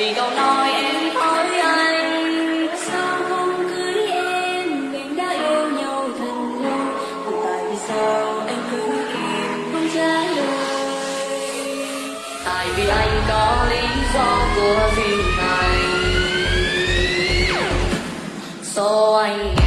vì câu nói em hỏi anh, sao không cưới em? Mình đã yêu nhau thật lâu còn tại vì sao anh cứ im không trả lời. Tại vì anh có lý do của riêng mình so anh